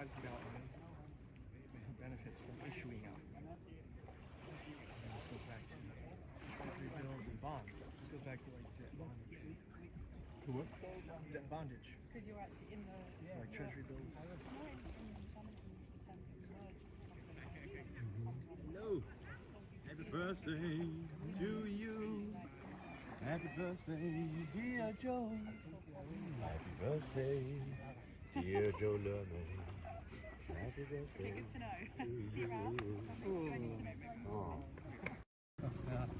Vadzi out money, benefits from issuing out money. And this goes back to treasury bills and bonds. This goes back to like debt bondage. To what? Debt bondage. Because you're actually in the. So like treasury bills. Hello. Happy birthday to you. Happy birthday, dear Joe. Happy birthday, dear Joe Lerman. Happy birthday Good to know.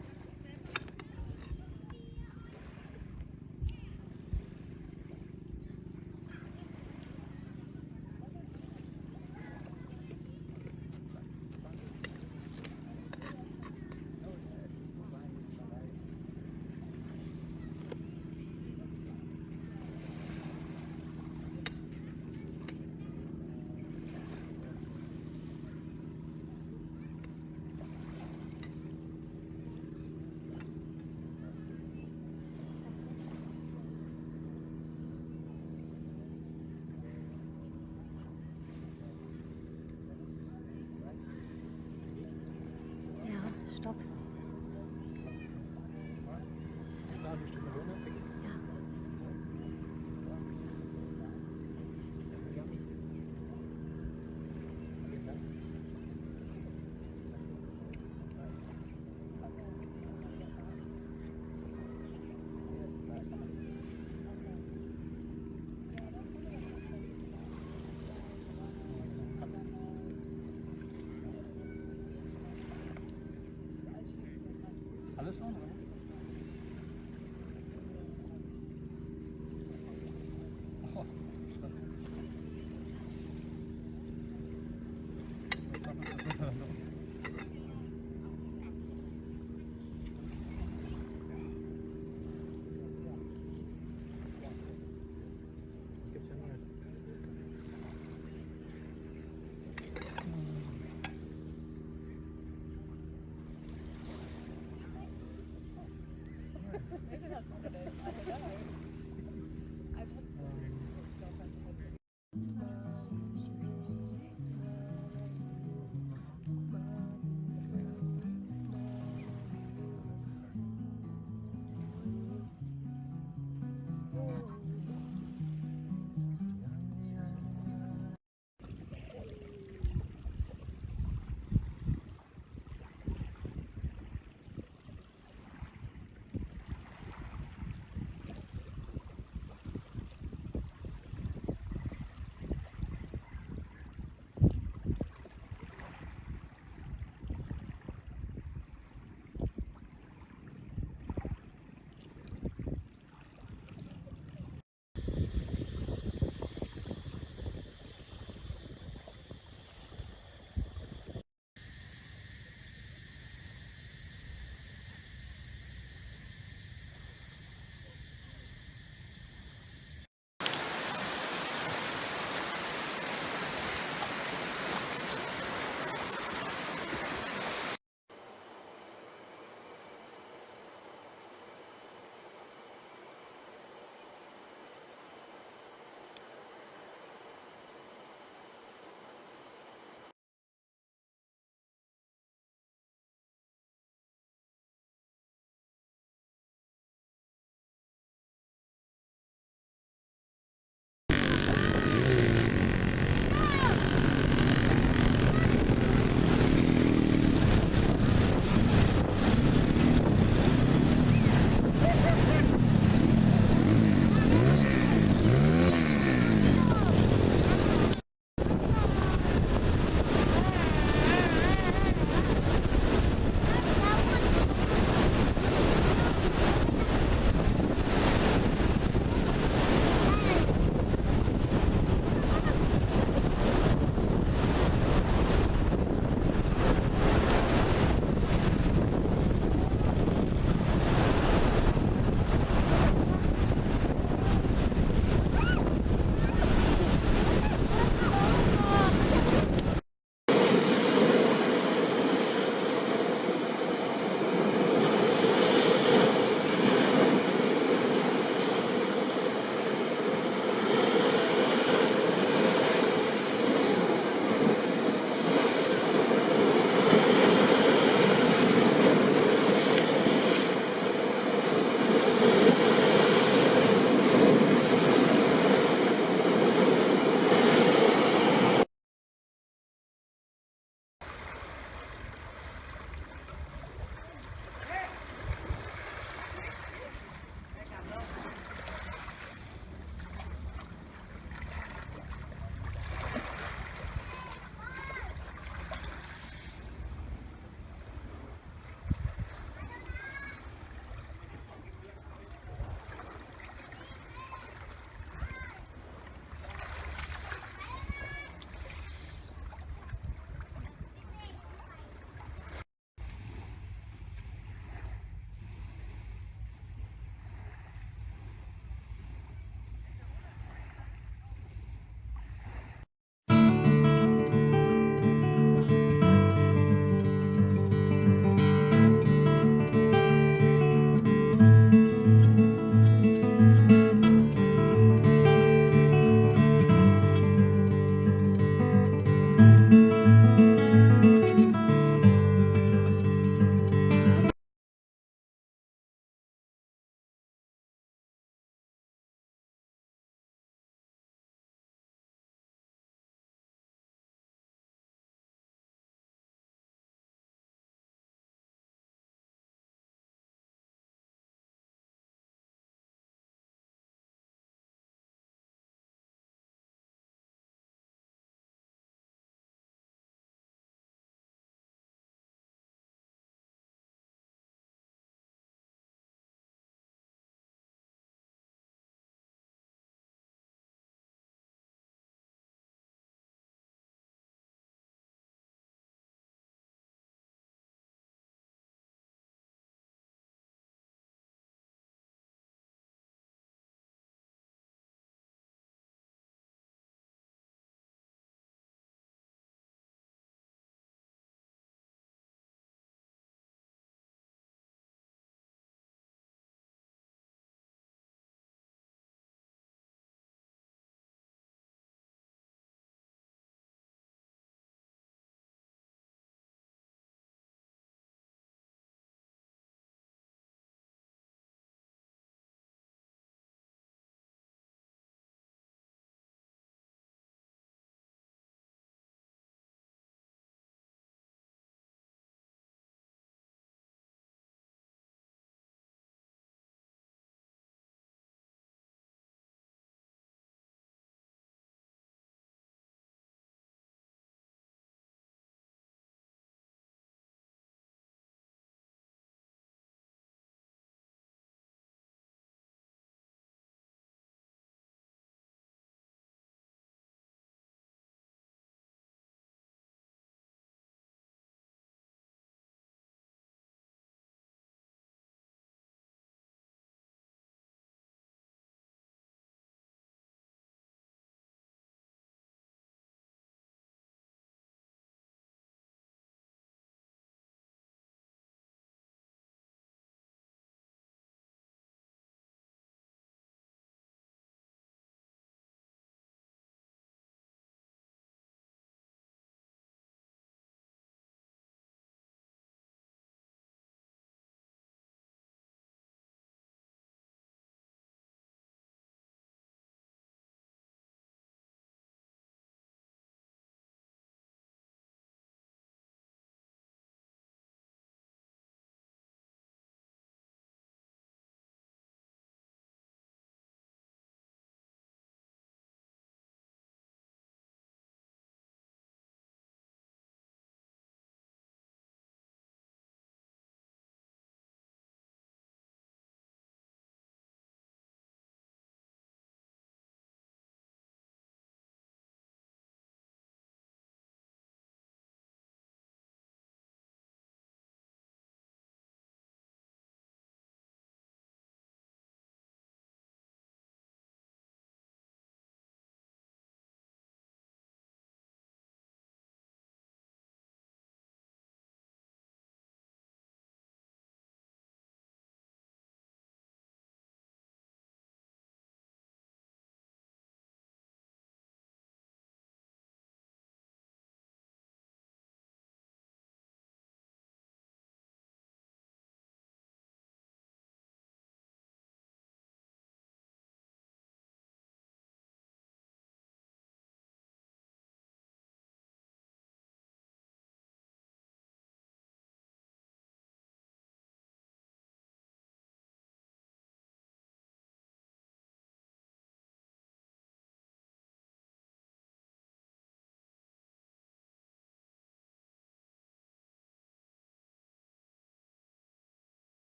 Maybe that's what it is. I don't know. I